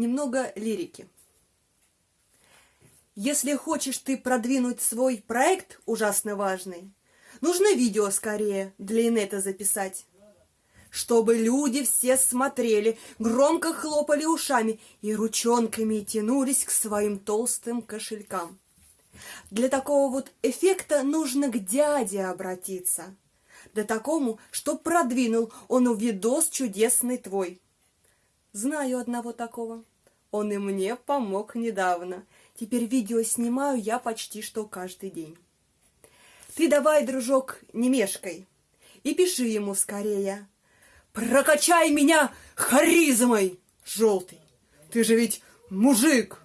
немного лирики. Если хочешь ты продвинуть свой проект ужасно важный, нужно видео скорее для инета записать. Чтобы люди все смотрели, громко хлопали ушами и ручонками тянулись к своим толстым кошелькам. Для такого вот эффекта нужно к дяде обратиться. Да такому, что продвинул он видос чудесный твой. Знаю одного такого. Он и мне помог недавно. Теперь видео снимаю я почти что каждый день. Ты давай, дружок, не мешкай, и пиши ему скорее. Прокачай меня харизмой, желтый. Ты же ведь мужик.